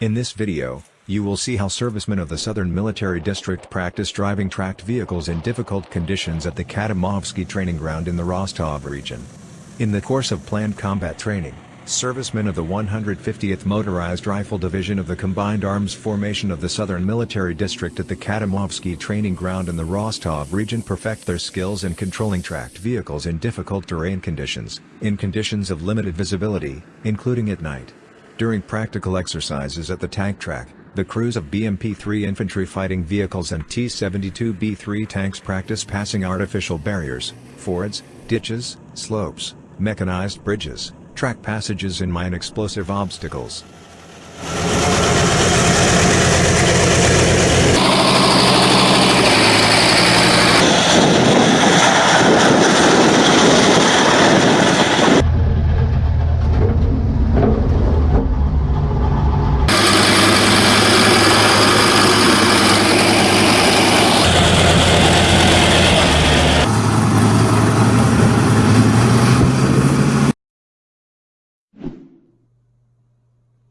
In this video, you will see how servicemen of the Southern Military District practice driving tracked vehicles in difficult conditions at the Kadamovsky Training Ground in the Rostov region. In the course of planned combat training, servicemen of the 150th Motorized Rifle Division of the Combined Arms Formation of the Southern Military District at the Kadamovsky Training Ground in the Rostov region perfect their skills in controlling tracked vehicles in difficult terrain conditions, in conditions of limited visibility, including at night. During practical exercises at the tank track, the crews of BMP-3 infantry fighting vehicles and T-72B3 tanks practice passing artificial barriers, fords, ditches, slopes, mechanized bridges, track passages and mine explosive obstacles.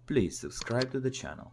Please subscribe to the channel.